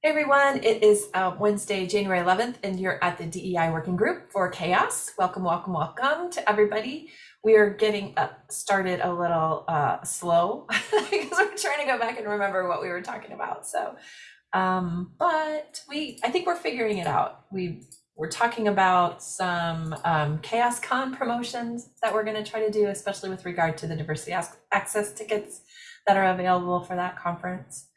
Hey everyone, it is uh, Wednesday, January 11th, and you're at the DEI Working Group for CHAOSS. Welcome, welcome, welcome to everybody. We are getting uh, started a little uh, slow because we're trying to go back and remember what we were talking about. So, um, but we, I think we're figuring it out. We we're talking about some um, CHAOSScon promotions that we're going to try to do, especially with regard to the diversity access tickets that are available for that conference.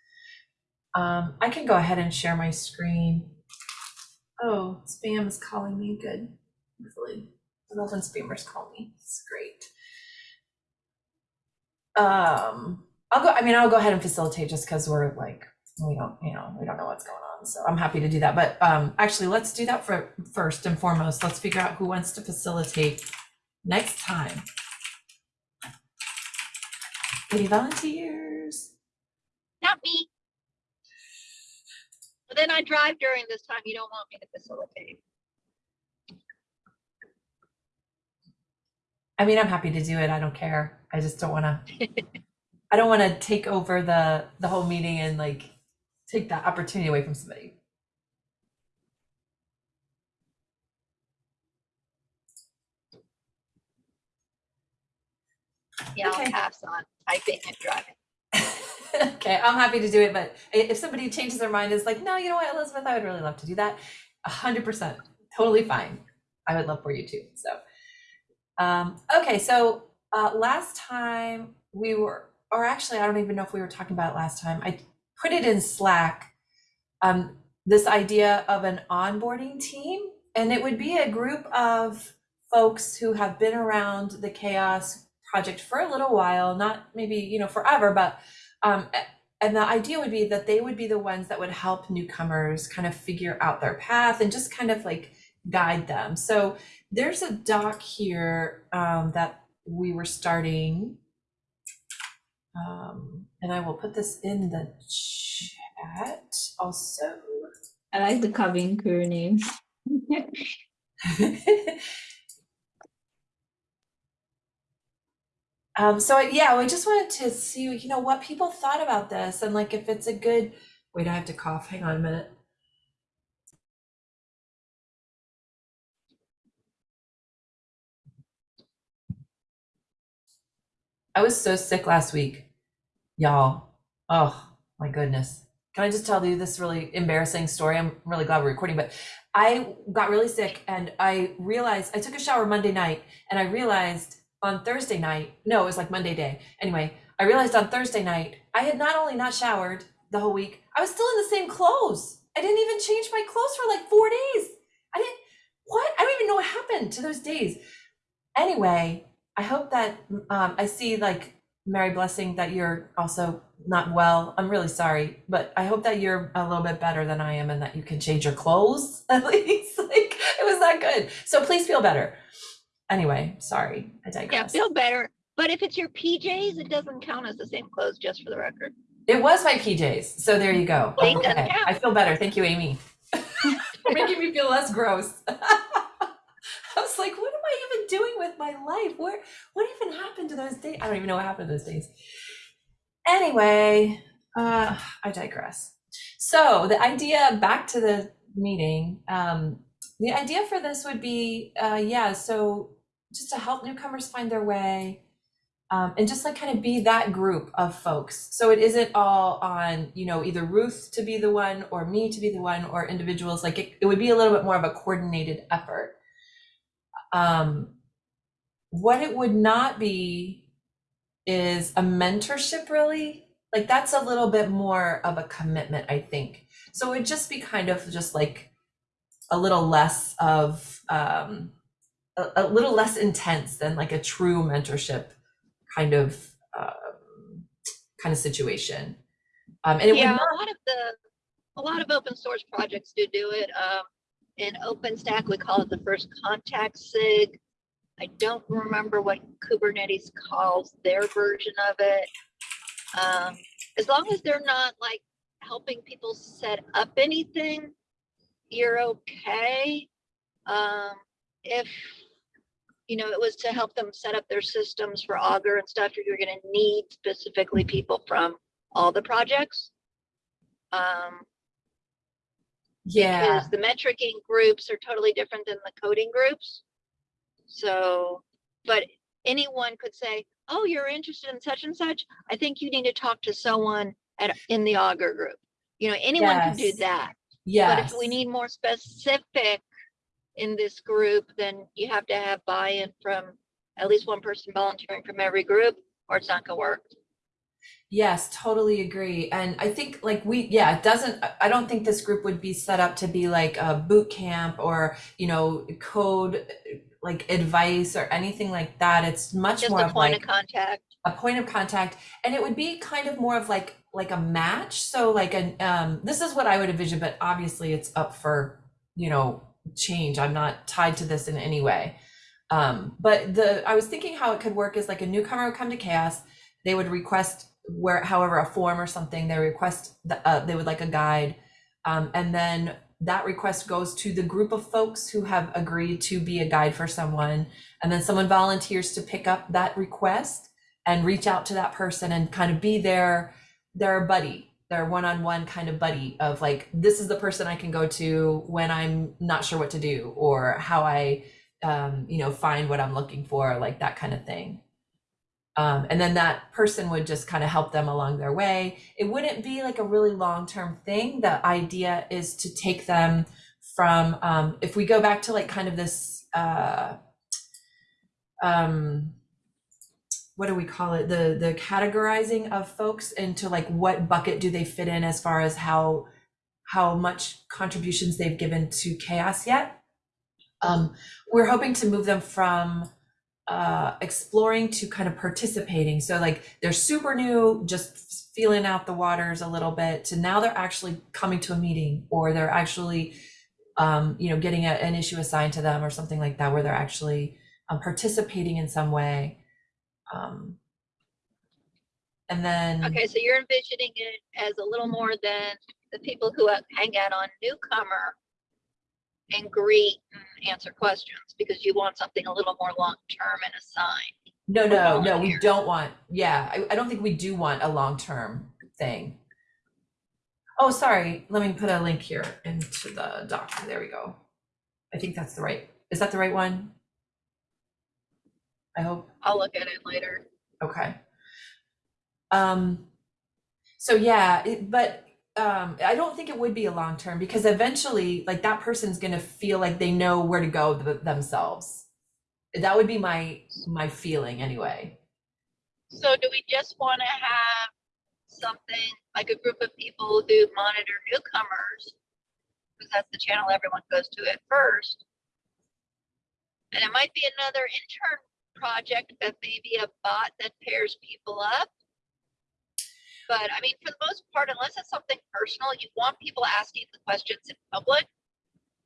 Um, I can go ahead and share my screen. Oh, spam is calling me. Good. Hopefully, I love when spammers call me. It's great. Um, I'll go. I mean, I'll go ahead and facilitate just because we're like we don't, you know, we don't know what's going on. So I'm happy to do that. But um, actually, let's do that for first and foremost. Let's figure out who wants to facilitate next time. Any volunteers? Not me. But then I drive during this time. You don't want me to facilitate. I mean, I'm happy to do it. I don't care. I just don't want to. I don't want to take over the the whole meeting and like take that opportunity away from somebody. Yeah, Okay. I'll pass on typing and driving. okay, I'm happy to do it, but if somebody changes their mind, is like, no, you know what, Elizabeth, I would really love to do that. A hundred percent, totally fine. I would love for you too. So, um, okay, so uh, last time we were, or actually, I don't even know if we were talking about it last time. I put it in Slack. Um, this idea of an onboarding team, and it would be a group of folks who have been around the CHAOSS project for a little while, not maybe you know forever, but um, and the idea would be that they would be the ones that would help newcomers kind of figure out their path and just kind of like guide them. So there's a doc here um, that we were starting. Um, and I will put this in the chat also. I like the cabin crew names. Um, so yeah, we just wanted to see, you know, what people thought about this and like if it's a good, wait, I have to cough. Hang on a minute. I was so sick last week, y'all. Oh my goodness. Can I just tell you this really embarrassing story? I'm really glad we're recording, but I got really sick and I realized I took a shower Monday night and I realized on Thursday night, no, it was like Monday day. Anyway, I realized on Thursday night, I had not only not showered the whole week, I was still in the same clothes. I didn't even change my clothes for like four days. I didn't, what? I don't even know what happened to those days. Anyway, I hope that um, I see like Mary Blessing that you're also not well. I'm really sorry, but I hope that you're a little bit better than I am and that you can change your clothes at least. like it was that good. So please feel better. Anyway, sorry, I digress. Yeah, feel better. But if it's your PJs, it doesn't count as the same clothes, just for the record. It was my PJs, so there you go. Okay. I feel better. Thank you, Amy. Making me feel less gross. I was like, what am I even doing with my life? Where, what even happened to those days? I don't even know what happened to those days. Anyway, uh, I digress. So the idea, back to the meeting, um, the idea for this would be, uh, yeah, so just to help newcomers find their way, um, and just like kind of be that group of folks. So it isn't all on, you know, either Ruth to be the one or me to be the one or individuals. Like it, it would be a little bit more of a coordinated effort. Um, what it would not be is a mentorship, really. Like that's a little bit more of a commitment, I think. So it would just be kind of just like a little less of, um, a, a little less intense than like a true mentorship kind of um, kind of situation. Um, and it yeah, not, a lot of the, a lot of open source projects do do it. Um, in OpenStack, we call it the first contact sig. I don't remember what Kubernetes calls their version of it. Um, as long as they're not like helping people set up anything, you're okay. Um, if you know, it was to help them set up their systems for Augur and stuff, you're gonna need specifically people from all the projects. Um, Yeah, because the metricing groups are totally different than the coding groups. So, but anyone could say, oh, you're interested in such and such. I think you need to talk to someone at, in the Augur group. You know, anyone can do that yeah But if we need more specific in this group, then you have to have buy-in from at least one person volunteering from every group, or it's not gonna work. Yes, totally agree. And I think like we, yeah, it doesn't, I- don't think this group would be set up to be like a boot camp or, you know, code like advice or anything like that. It's much Just more a point like of contact. a point of contact and it would be kind of more of like like a match so like an um this is what i would envision but obviously it's up for you know change. I'm not tied to this in any way. Um but the i was thinking how it could work is like a newcomer would come to CHAOSS. They would request where however a form or something. They request the, uh, they would like a guide. Um, and then that request goes to the group of folks who have agreed to be a guide for someone. And then someone volunteers to pick up that request and reach out to that person and kind of be their their buddy their one-on-one kind of buddy of like this is the person i can go to when i'm not sure what to do or how i um, you know find what i'm looking for like that kind of thing. Um, and then that person would just kind of help them along their way. It wouldn't be like a really long-term thing. The idea is to take them from um, if we go back to like kind of this uh, um, what do we call it? The the categorizing of folks into like what bucket do they fit in as far as how how much contributions they've given to CHAOSS yet. Um, we're hoping to move them from uh, exploring to kind of participating. So like they're super new just feeling out the waters a little bit to now they're actually coming to a meeting or they're actually um, you know getting a, an issue assigned to them or something like that where they're actually um, participating in some way um, and then Okay, so you're envisioning it as a little more than the people who hang out on newcomer and greet and answer questions because you want something a little more long-term and assigned. no no no we don't want yeah I, I don't think we do want a long-term thing. Oh sorry let me put a link here into the doc there we go. I think that's the right is that the right one i hope I'll look at it later. Okay. Um, so yeah, it, but um, I don't think it would be a long term because eventually, like that person's gonna feel like they know where to go th- themselves. That would be my my feeling anyway. So do we just want to have something like a group of people who monitor newcomers? Because that's the channel everyone goes to at first. And it might be another intern project that may be a bot that pairs people up. But I mean, for the most part, unless it's something personal, you want people asking the questions in public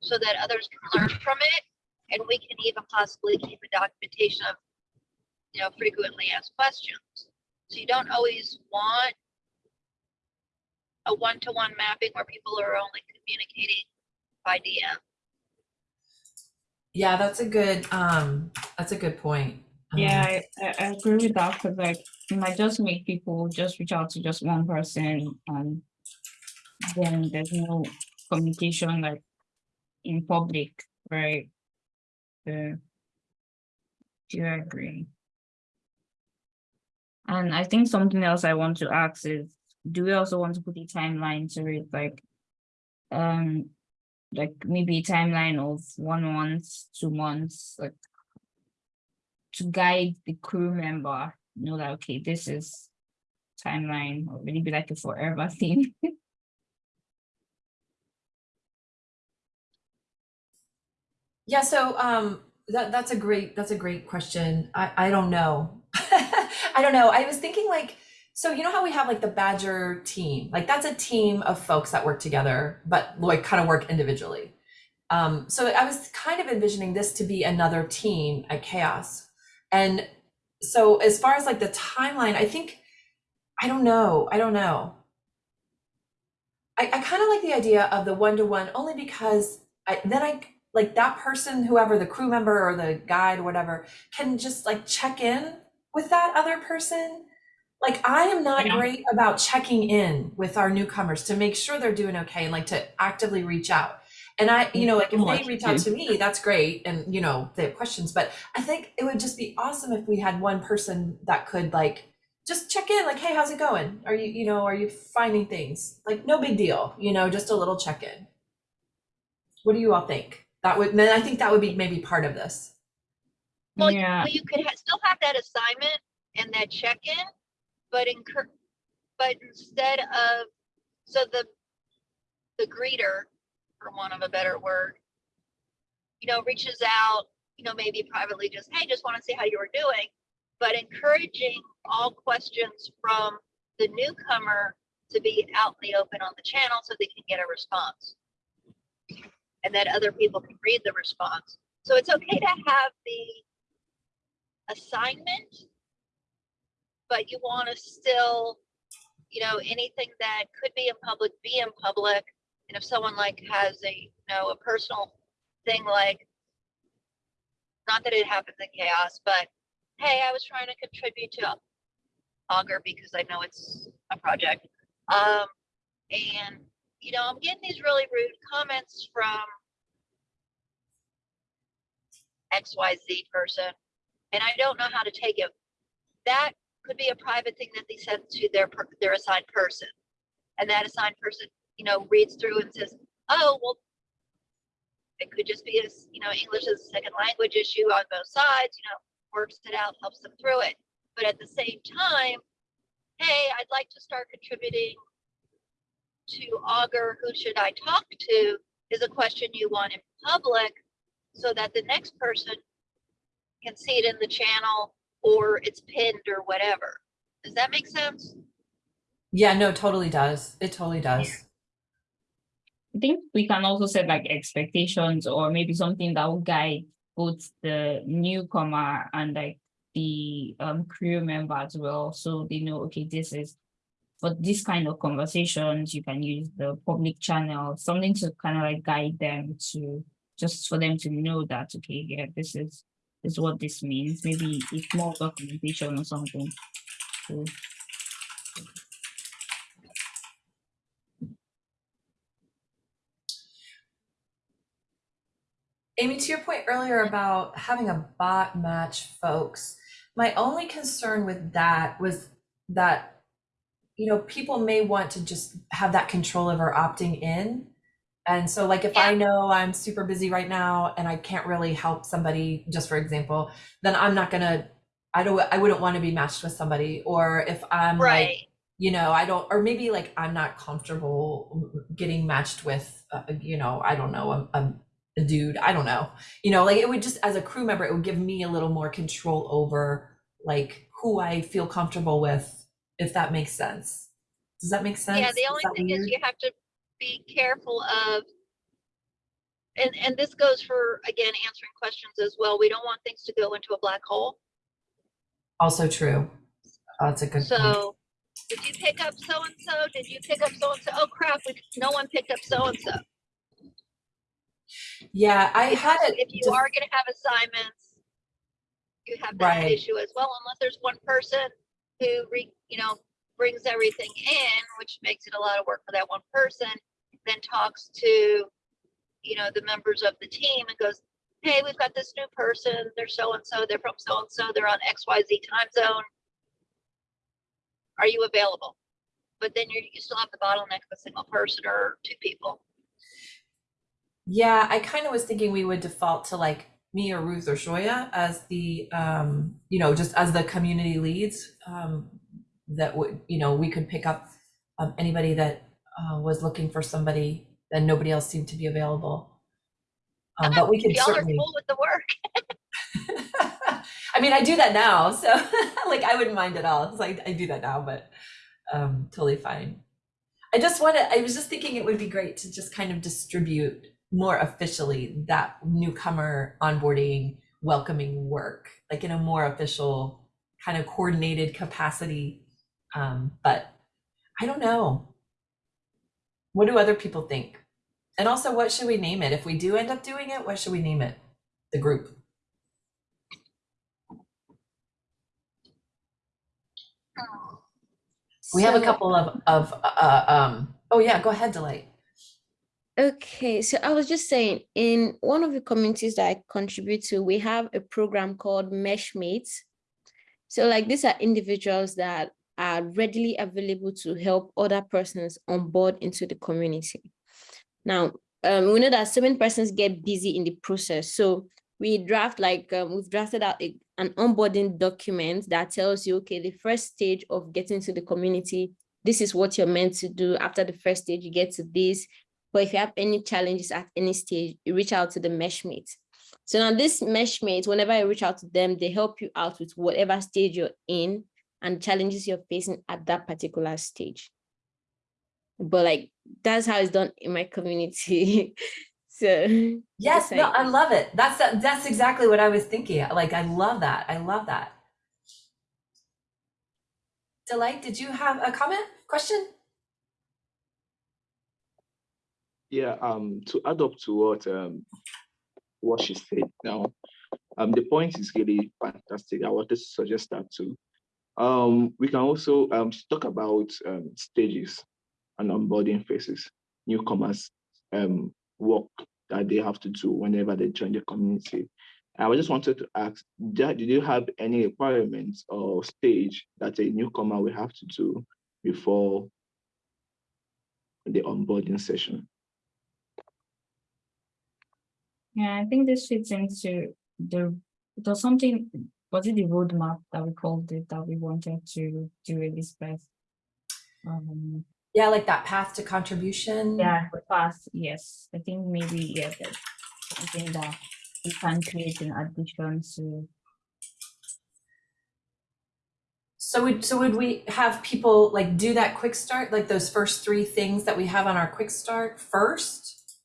so that others can learn from it. And we can even possibly keep a documentation of you know, frequently asked questions. So you don't always want a one-to-one mapping where people are only communicating by DM. Yeah, that's a good um that's a good point. Um, Yeah, I, I, agree with that because like it might just make people just reach out to just one person and then there's no communication like in public, right? Uh, do you agree? And I think something else I want to ask is, do we also want to put a timeline to it, like, um, like maybe a timeline of one month, two months, like to guide the crew member, know that, okay, this is timeline, or maybe like a forever thing. Yeah, so um that that's a great that's a great question. I I don't know. I don't know. I was thinking like so you know how we have like the Badger team? Like that's a team of folks that work together but like kind of work individually. Um so I was kind of envisioning this to be another team at CHAOSS. And so as far as like the timeline, I think I don't know. I don't know. I, I kind of like the idea of the one-to-one only because I then I like that person, whoever the crew member or the guide or whatever, can just like check in with that other person like I am not Yeah. great about checking in with our newcomers to make sure they're doing okay and like to actively reach out. And I, you know, like if they reach out to me, that's great. And you know, they have questions, but I think it would just be awesome if we had one person that could like just check in, like, hey, how's it going? Are you, you know, are you finding things? Like no big deal, you know, just a little check-in. What do you all think? That would then I think that would be maybe part of this. Well, you- Yeah, Well, you could ha- still have that assignment and that check-in, but incur, but instead of, so the, the greeter, for want of a better word, you know, reaches out, you know, maybe privately just, hey, just want to see how you are doing, but encouraging all questions from the newcomer to be out in the open on the channel so they can get a response. And that other people can read the response. So it's okay to have the assignment, but you want to still, you know, anything that could be in public, be in public. And if someone like has a, you know, a personal thing like, not that it happens in CHAOSS, but hey, I was trying to contribute to Augur because I know it's a project. Um, and you know, I'm getting these really rude comments from XYZ person, and I don't know how to take it. That could be a private thing that they send to their their assigned person, and that assigned person, you know, reads through and says, "Oh, well." It could just be as, you know, English as a second language issue on both sides, you know, works it out, helps them through it. But at the same time, hey, I'd like to start contributing to Augur, who should I talk to, is a question you want in public so that the next person can see it in the channel or it's pinned or whatever. Does that make sense? Yeah, no, totally does. It totally does. I think we can also set like expectations or maybe something that will guide both the newcomer and like the um crew member as well. So they know, okay, this is for this kind of conversations, you can use the public channel, something to kind of like guide them to just for them to know that, okay, yeah, this is this is what this means. Maybe it's more documentation or something. So Amy, to your point earlier about having a bot match folks, my only concern with that was that, you know, people may want to just have that control over opting in. And so like if I know I'm super busy right now and I can't really help somebody, just for example, then I'm not gonna, I don't, I wouldn't want to be matched with somebody. Or if I'm like, you know, I don't, or maybe like I'm not comfortable getting matched with, uh, you know, I don't know, a, a, a dude. I don't know, you know, like it would just, as a crew member, it would give me a little more control over like who I feel comfortable with, if that makes sense. Does that make sense? Yeah, the only thing is you have to be careful of, and, and this goes for, again, answering questions as well. We don't want things to go into a black hole. Also true. Oh, That's a good point. So, did you pick up so-and-so? Did you pick up so-and-so? Oh crap, we, no one picked up so-and-so. Yeah, I had it. If you are gonna have assignments, you have that Right. issue as well, unless there's one person who re, you know, brings everything in, which makes it a lot of work for that one person, then talks to, you know, the members of the team and goes, hey, we've got this new person, they're so-and-so, they're from so-and-so, they're on XYZ time zone. Are you available? But then you, you still have the bottleneck of a single person or two people. Yeah, I kind of was thinking we would default to like me or Ruth or Shoya as the, um, you know, just as the community leads. Um, that would, you know, we could pick up um, anybody that uh, was looking for somebody and nobody else seemed to be available. Um, but we could Y'all are certainly. cool with the work. I mean, I do that now, so like I wouldn't mind at all. It's like I do that now, but um, totally fine. I just wanted. I was just thinking it would be great to just kind of distribute more officially that newcomer onboarding, welcoming work, like in a more official, kind of coordinated capacity. Um, but I don't know. What do other people think? And also, what should we name it? If we do end up doing it, what should we name it? The group. We have a couple of, of, uh, um, oh yeah, go ahead, Delight. Okay, so I was just saying, in one of the communities that I contribute to, we have a program called Meshmates. So like these are individuals that are readily available to help other persons on board into the community. Now, um, we know that so many persons get busy in the process. So we draft like, um, we've drafted out a- an onboarding document that tells you, okay, the first stage of getting to the community, this is what you're meant to do. After the first stage, you get to this. But if you have any challenges at any stage, you reach out to the meshmate. So now this meshmate, whenever you reach out to them, they help you out with whatever stage you're in and challenges you're facing at that particular stage. But like, that's how it's done in my community. so Yes, Yes, no, I- I love it. That's, that's exactly what I was thinking. Like, I love that. I love that. Delight, did you have a comment, question? Yeah, um, to add up to what um what she said now, um, the point is really fantastic. I wanted to suggest that too. Um, we can also um talk about um stages and onboarding phases, newcomers um work that they have to do whenever they join the community. I just wanted to ask, did you have any requirements or stage that a newcomer will have to do before the onboarding session? Yeah, I think this fits into the, was something, was it the roadmap that we called it, that we wanted to do in this place? Um, Yeah, like that path to contribution. yeah, past, yes, I think maybe, yeah, that's something that we can create in addition to, So would, so would we have people like do that quick start, like those first three things that we have on our quick start first?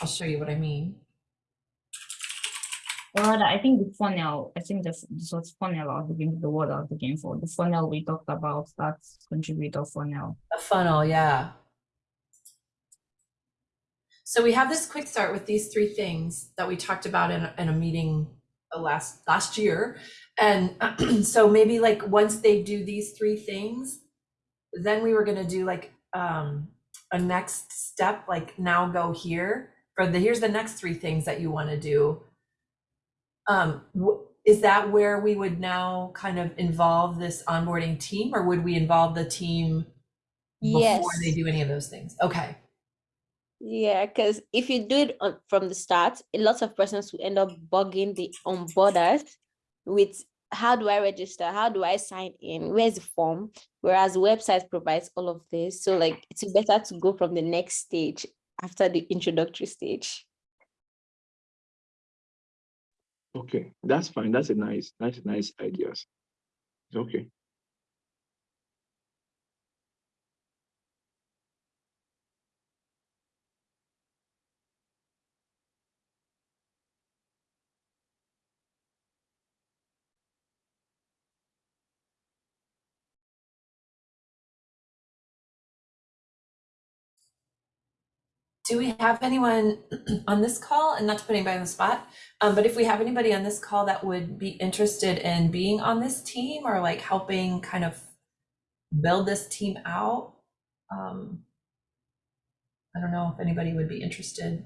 I'll show you what I mean. Well, I think the funnel, I think that's, this was funnel, I was looking, the word I was looking for, the funnel we talked about, that's contributor funnel. A funnel, yeah. So we have this quick start with these three things that we talked about in, in a meeting uh, last, last year. And so maybe like, once they do these three things, then we were gonna do like, um, a next step, like now go here, for the, here's the next three things that you wanna do. Um, is that where we would now kind of involve this onboarding team, or would we involve the team before yes. they do any of those things. Okay. Yeah, because if you do it on, from the start, a lot of persons will end up bugging the onboarders with how do I register? How do I sign in? Where's the form? Whereas website provides all of this. So like it's better to go from the next stage after the introductory stage. Okay, that's fine. That's a nice, nice, nice ideas. It's okay. Do we have anyone on this call, and not to put anybody on the spot, um, but if we have anybody on this call that would be interested in being on this team or like helping kind of build this team out? Um, I don't know if anybody would be interested.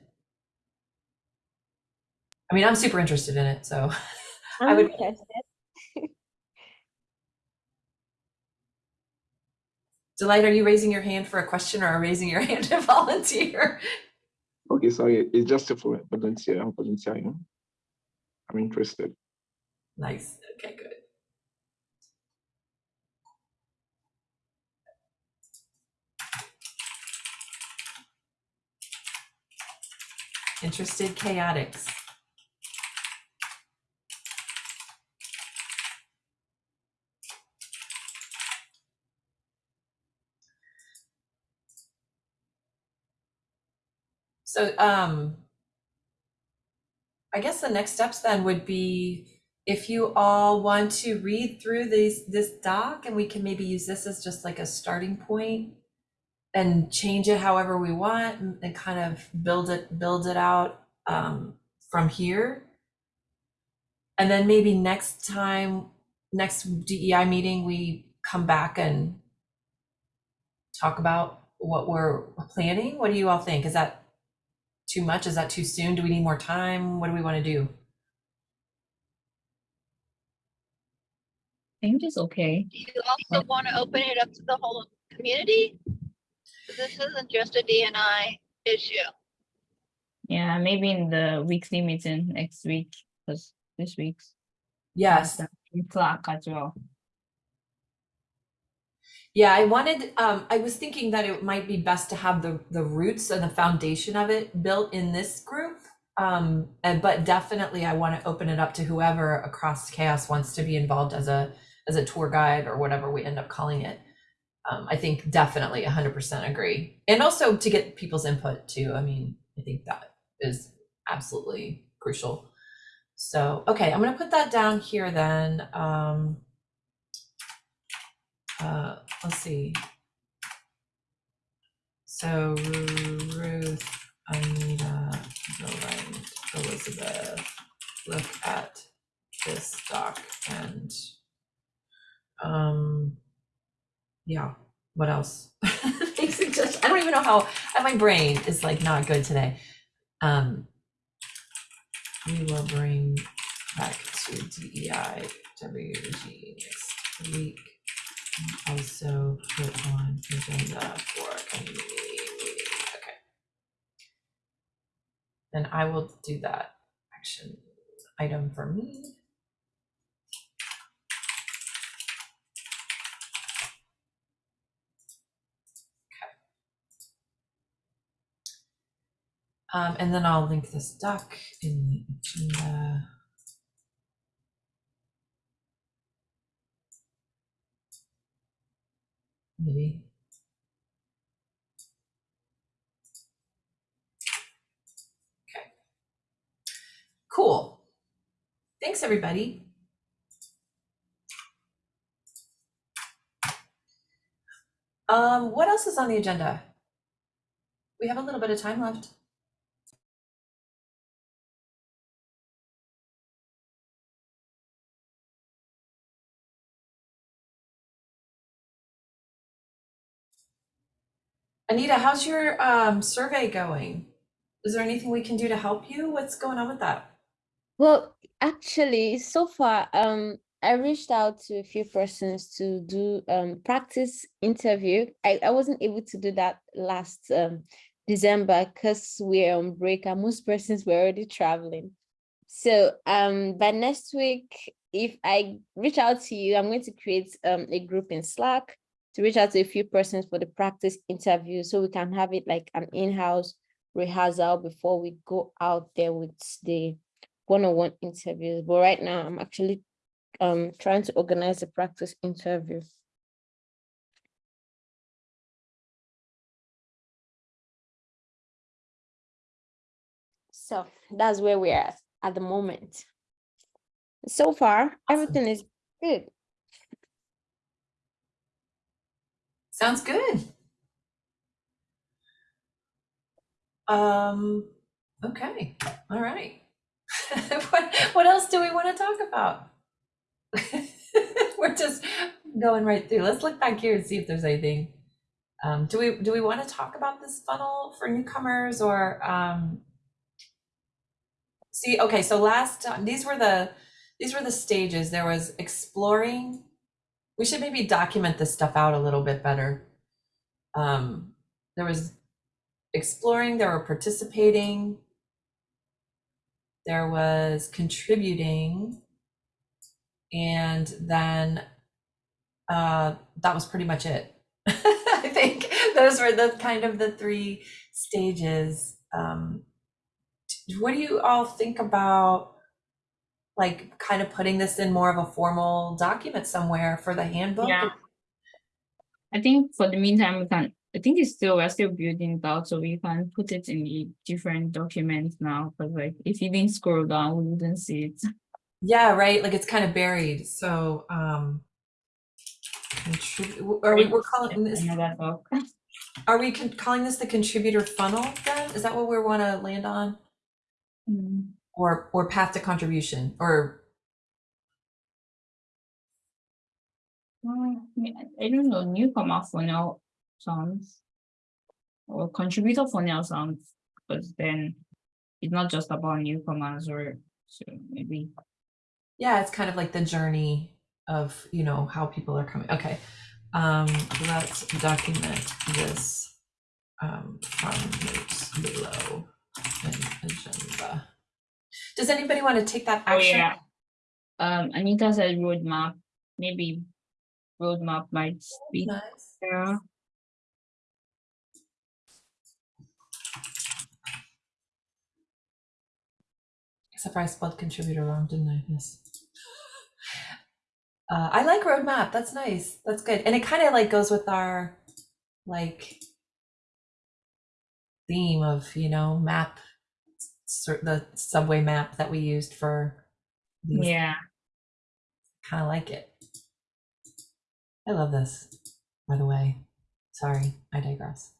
I mean, I'm super interested in it, so I would- interested. Delight, are you raising your hand for a question or are raising your hand to volunteer? Okay, sorry, it's just a for volunteer. I'm volunteering. I'm interested. Nice, okay, good. Interested chaotics. So, um, I guess the next steps then would be if you all want to read through these, this doc and we can maybe use this as just like a starting point and change it however we want and, and kind of build it, build it out, um, from here. And then maybe next time, next DEI meeting, we come back and talk about what we're planning? What do you all think? Is that too much? Is that too soon? Do we need more time? What do we want to do? I think it's okay. Do you also want to open it up to the whole community? This isn't just a DNI issue. Yeah, maybe in the weekly meeting next week, because this week's Yes. in Clark as well. Yeah, I wanted, um, I was thinking that it might be best to have the, the roots and the foundation of it built in this group. Um, and, but definitely I want to open it up to whoever across CHAOSS wants to be involved as a, as a tour guide or whatever we end up calling it. Um, I think definitely hundred percent agree. And also to get people's input too. I mean, I think that is absolutely crucial. So, okay, I'm gonna put that down here then. Um, uh, let's see. So Ruth, Anita, Joanne, Elizabeth, look at this doc and um yeah, what else? Suggestions. I don't even know how my brain is like not good today. Um we will bring back to DEI WG next week. Also put on agenda for community meeting. Okay. Then I will do that action item for me. Um, and then I'll link this doc in the agenda. Maybe. Okay. Cool. Thanks, everybody. Um, what else is on the agenda? We have a little bit of time left. Anita, how's your um, survey going? Is there anything we can do to help you? What's going on with that? Well, actually, so far, um, I reached out to a few persons to do um practice interview. I, I wasn't able to do that last um December because we're on break and most persons were already traveling. So um by next week, if I reach out to you, I'm going to create um a group in Slack to reach out to a few persons for the practice interview so we can have it like an in-house rehearsal before we go out there with the one-on-one interviews. But right now, I'm actually um trying to organize a practice interview. So that's where we are at, at the moment. So far, everything is good. Sounds good. Um, okay, all right. What, what else do we want to talk about? We're just going right through. Let's look back here and see if there's anything. Um, do we, do we want to talk about this funnel for newcomers or, um, see, okay, so last, these were the, these were the stages. There was exploring. We should maybe document this stuff out a little bit better. Um, there was exploring, there were participating, there was contributing, and then uh, that was pretty much it. I think those were the kind of the three stages. Um, what do you all think about like kind of putting this in more of a formal document somewhere for the handbook? Yeah. I think for the meantime, we can, I think it's still, we're still building it out, so we can put it in the different documents now, because like, if you didn't scroll down, we wouldn't see it. Yeah, right. Like it's kind of buried. So, um, are we, we're calling this, are we calling this the contributor funnel then? Is that what we want to land on? Mm, Or, or path to contribution or, I I don't know, newcomer for now, sounds. Or contributor for now sounds, because then it's not just about newcomers or so maybe Yeah, it's kind of like the journey of, you know, how people are coming. Okay. Um, let's document this um, from notes below an agenda. Does anybody want to take that Oh, action? yeah. Um, Anita said roadmap, maybe roadmap might be Nice. there. Except for I spelled contributor wrong, didn't I? Yes. Uh, I like roadmap. That's nice. That's good. And it kind of like goes with our like theme of, you know, map, the subway map that we used for these. Yeah, Kind of like it. I love this, by the way. Sorry, I digress.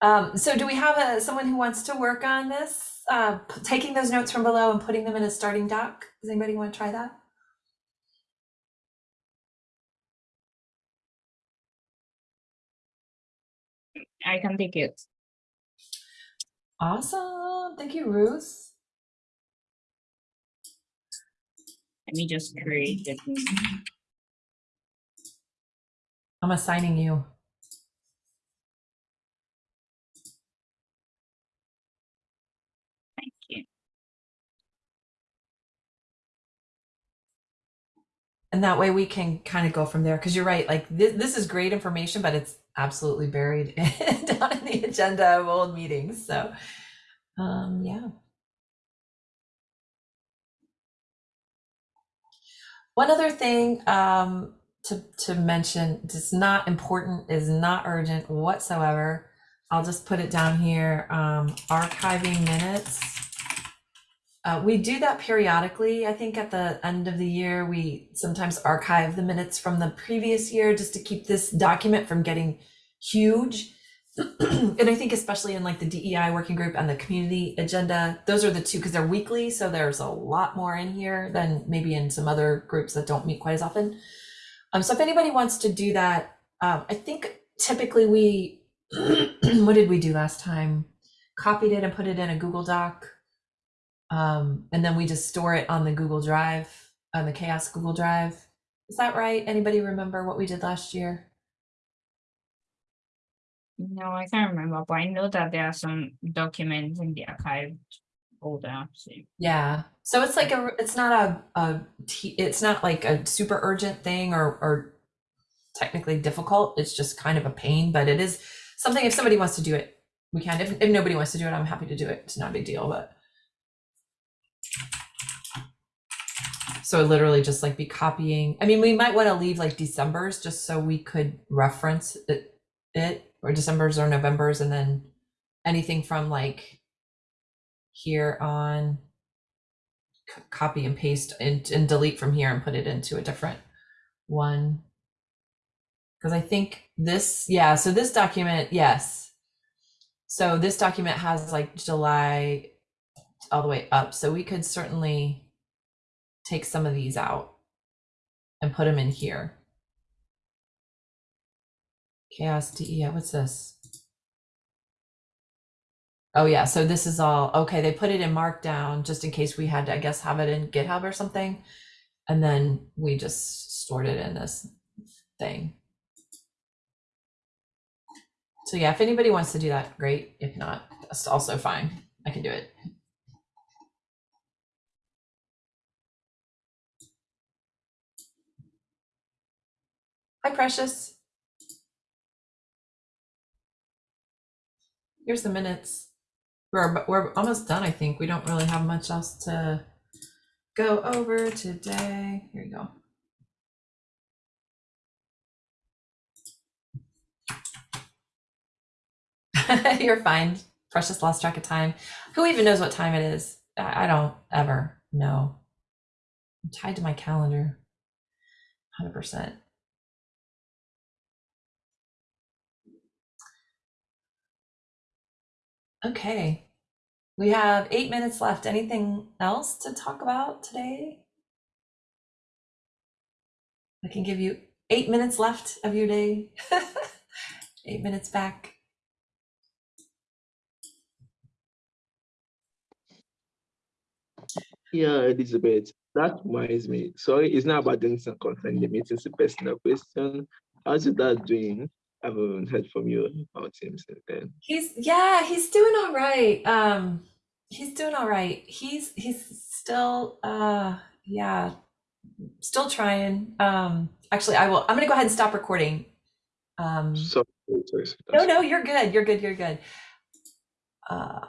Um, so do we have a, someone who wants to work on this? Uh, taking those notes from below and putting them in a starting doc? Does anybody want to try that? I can take it. Awesome. Thank you, Ruth. Let me just create it. I'm assigning you. Thank you. And that way we can kind of go from there. Because you're right, like this, this is great information, but it's absolutely buried down in the agenda of old meetings. So, um, yeah. One other thing um, to, to mention, it's not important, is not urgent whatsoever. I'll just put it down here, um, archiving minutes. Uh, we do that periodically. I think at the end of the year, we sometimes archive the minutes from the previous year just to keep this document from getting huge. and I think especially in like the DEI working group and the community agenda, those are the two because they're weekly. So there's a lot more in here than maybe in some other groups that don't meet quite as often. Um, so if anybody wants to do that, um, I think typically we, what did we do last time? Copied it and put it in a Google Doc. Um, and then we just store it on the Google Drive, on the CHAOSS Google Drive. Is that right? Anybody remember what we did last year? No, I can't remember, but I know that there are some documents in the archived folder. So Yeah. So it's like a, it's not a, a, a, t- it's not like a super urgent thing or, or technically difficult. It's just kind of a pain, but it is something if somebody wants to do it, we can. If, if nobody wants to do it, I'm happy to do it. It's not a big deal, but. So literally just like be copying. I mean, we might want to leave like December's just so we could reference it, it or December's or November's and then anything from like here on copy and paste and, and delete from here and put it into a different one. Because I think this, yeah, so this document, yes. So this document has like July all the way up. So we could certainly take some of these out and put them in here. CHAOSS DE, what's this? Oh yeah, so this is all, okay, they put it in Markdown just in case we had to, I guess, have it in GitHub or something. And then we just stored it in this thing. So yeah, if anybody wants to do that, great. If not, that's also fine. I can do it. Hi, Precious. Here's the minutes. We're, we're almost done, I think. We don't really have much else to go over today. Here you go. You're fine. Precious lost track of time. Who even knows what time it is? I I don't ever know. I'm tied to my calendar. 100%. Okay. We have eight minutes left. Anything else to talk about today? I can give you eight minutes left of your day. eight minutes back. Yeah, Elizabeth, that reminds me. Sorry, it's not about things and concerning the meeting, it's a personal question. How's dad doing? I haven't heard from you about him since then. He's yeah, he's doing all right. Um, he's doing all right. He's he's still uh yeah, still trying. Um, actually, I will. I'm gonna go ahead and stop recording. Um, Sorry, sorry, sorry. no, no, you're good. You're good. You're good. Uh,